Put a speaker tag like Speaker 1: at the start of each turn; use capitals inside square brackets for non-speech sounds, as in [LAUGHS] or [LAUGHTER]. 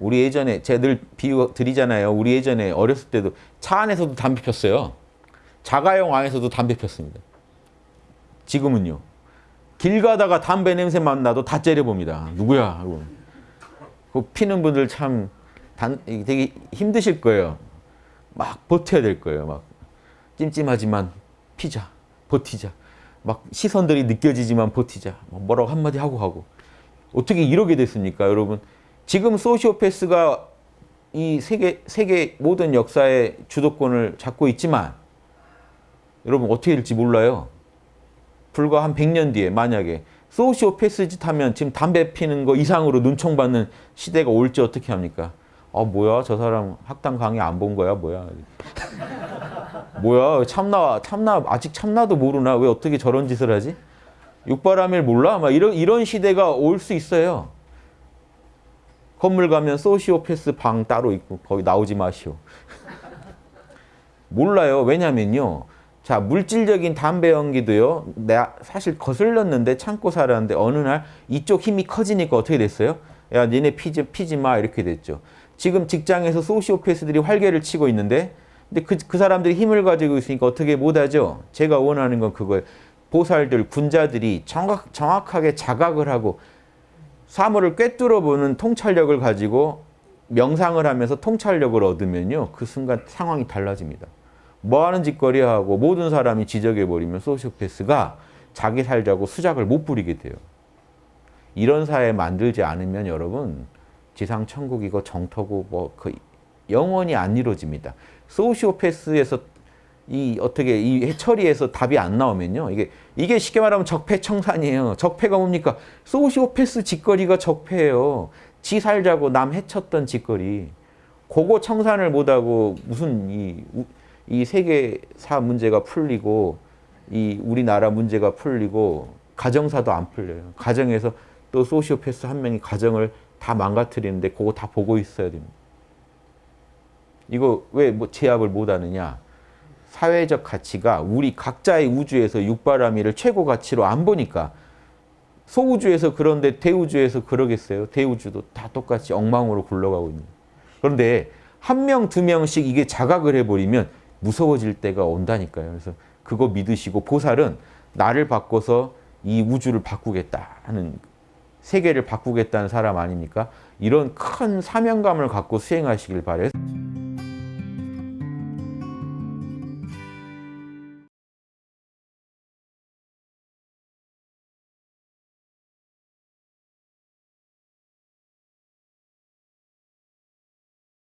Speaker 1: 우리 예전에 제가 늘 비유 드리잖아요. 우리 예전에 어렸을 때도 차 안에서도 담배 폈어요. 자가용 안에서도 담배 폈습니다. 지금은요. 길 가다가 담배 냄새 맡나도 다 째려봅니다. 누구야? 하고. 그 피는 분들 참 단, 되게 힘드실 거예요. 막 버텨야 될 거예요. 막 찜찜하지만 피자, 버티자. 막 시선들이 느껴지지만 버티자. 뭐 뭐라고 한마디 하고 하고. 어떻게 이러게 됐습니까, 여러분? 지금 소시오패스가 이 세계, 세계 모든 역사의 주도권을 잡고 있지만 여러분 어떻게 될지 몰라요. 불과 한 100년 뒤에 만약에 소시오패스 짓 하면 지금 담배 피는 거 이상으로 눈총받는 시대가 올지 어떻게 합니까? 아 뭐야 저 사람 학당 강의 안 본 거야 뭐야 [LAUGHS] 뭐야 참나 참나 아직 참나도 모르나 왜 어떻게 저런 짓을 하지? 육바람일 몰라? 막 이런 이런 시대가 올 수 있어요. 건물 가면 소시오패스 방 따로 있고 거기 나오지 마시오. 몰라요. 왜냐면요. 자 물질적인 담배 연기도요. 내가 사실 거슬렸는데 참고 살았는데 어느 날 이쪽 힘이 커지니까 어떻게 됐어요? 야 니네 피지, 피지 마 이렇게 됐죠. 지금 직장에서 소시오패스들이 활개를 치고 있는데 근데 그, 그 사람들이 힘을 가지고 있으니까 어떻게 못하죠? 제가 원하는 건 그거예요. 보살들, 군자들이 정확, 정확하게 자각을 하고 사물을 꿰뚫어 보는 통찰력을 가지고 명상을 하면서 통찰력을 얻으면요. 그 순간 상황이 달라집니다. 뭐 하는 짓거리 하고 모든 사람이 지적해버리면 소시오패스가 자기 살자고 수작을 못 부리게 돼요. 이런 사회 만들지 않으면 여러분 지상 천국이고 정토고 뭐 그 영원히 안 이루어집니다. 소시오패스에서 이 어떻게 이 해처리에서 답이 안 나오면요. 이게 이게 쉽게 말하면 적폐청산이에요. 적폐가 뭡니까? 소시오패스 짓거리가 적폐예요. 지 살자고 남 해쳤던 짓거리. 그거 청산을 못하고 무슨 이, 이 세계사 문제가 풀리고 이 우리나라 문제가 풀리고 가정사도 안 풀려요. 가정에서 또 소시오패스 한 명이 가정을 다 망가뜨리는데 그거 다 보고 있어야 됩니다. 이거 왜 뭐 제압을 못하느냐? 사회적 가치가 우리 각자의 우주에서 육바라밀을 최고 가치로 안 보니까 소우주에서 그런데 대우주에서 그러겠어요? 대우주도 다 똑같이 엉망으로 굴러가고 있는 그런데 한 명, 두 명씩 이게 자각을 해버리면 무서워질 때가 온다니까요. 그래서 그거 믿으시고 보살은 나를 바꿔서 이 우주를 바꾸겠다 하는 세계를 바꾸겠다는 사람 아닙니까? 이런 큰 사명감을 갖고 수행하시길 바래요.